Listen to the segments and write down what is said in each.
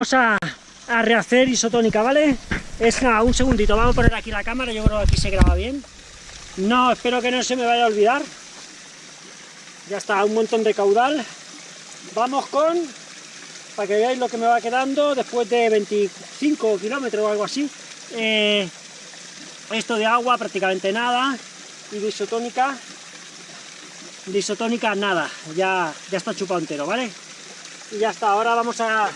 Vamos a, rehacer isotónica, ¿vale? Es nada, un segundito, vamos a poner aquí la cámara, yo creo que aquí se graba bien. No, espero que no se me vaya a olvidar. Ya está, un montón de caudal. Vamos con, para que veáis lo que me va quedando después de 25 kilómetros o algo así. Eh, esto de agua, prácticamente nada. Y de isotónica, de isotónica nada, ya, ya está chupado entero, ¿vale? Y ya está, ahora vamos a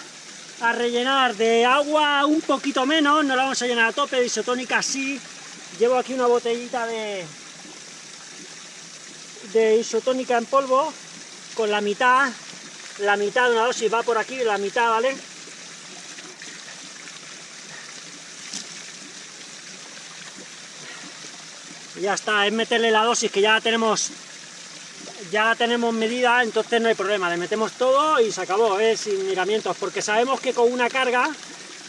a rellenar de agua un poquito menos, no la vamos a llenar a tope, de isotónica sí. Llevo aquí una botellita de, de isotónica en polvo, con la mitad, la mitad de una dosis va por aquí, la mitad, ¿vale? ya está, es meterle la dosis que ya tenemos ya tenemos medida, entonces no hay problema, le metemos todo y se acabó, ¿eh? sin miramientos, porque sabemos que con una carga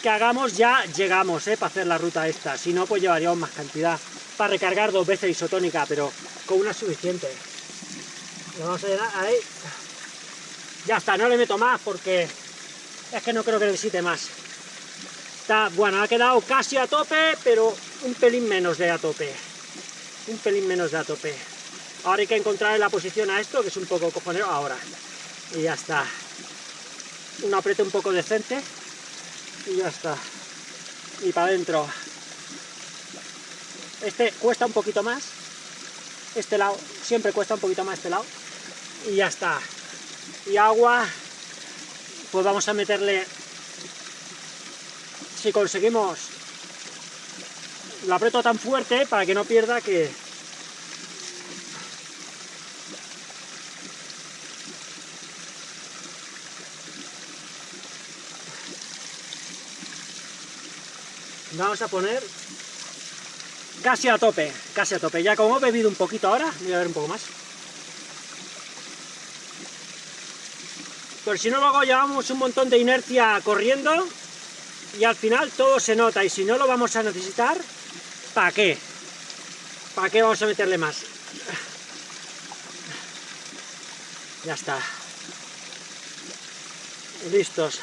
que hagamos ya llegamos ¿eh? para hacer la ruta esta, si no pues llevaríamos más cantidad, para recargar dos veces isotónica, pero con una suficiente. Vamos a llenar ahí. Ya está, no le meto más porque es que no creo que necesite más. Está, bueno, ha quedado casi a tope, pero un pelín menos de a tope. Un pelín menos de a tope. Ahora hay que encontrar la posición a esto, que es un poco cojonero, ahora. Y ya está. Un apriete un poco decente. Y ya está. Y para adentro. Este cuesta un poquito más. Este lado siempre cuesta un poquito más este lado. Y ya está. Y agua, pues vamos a meterle... Si conseguimos... Lo aprieto tan fuerte para que no pierda que, vamos a poner casi a tope, casi a tope. Ya como he bebido un poquito ahora, voy a ver un poco más. Pero si no luego llevamos un montón de inercia corriendo y al final todo se nota y si no lo vamos a necesitar, ¿para qué? ¿Para qué vamos a meterle más? Ya está. Listos.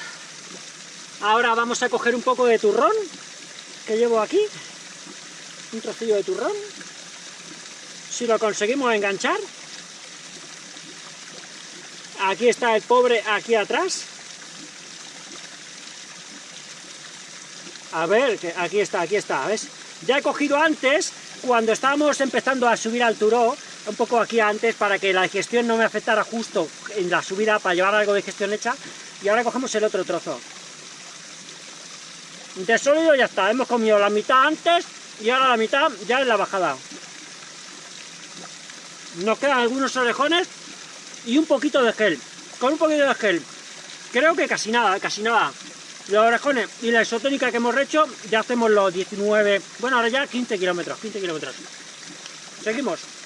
Ahora vamos a coger un poco de turrón que llevo aquí, un trocillo de turrón, si lo conseguimos enganchar, aquí está el pobre aquí atrás, a ver, que aquí está, aquí está, ¿ves? Ya he cogido antes, cuando estábamos empezando a subir al turó, un poco aquí antes, para que la digestión no me afectara justo en la subida, para llevar algo de digestión hecha, y ahora cogemos el otro trozo de sólido ya está, hemos comido la mitad antes y ahora la mitad ya en la bajada. Nos quedan algunos orejones y un poquito de gel. Con un poquito de gel, creo que casi nada, casi nada. Los orejones y la isotónica que hemos hecho, ya hacemos los 19, bueno ahora ya 15 kilómetros, 15 kilómetros. Seguimos.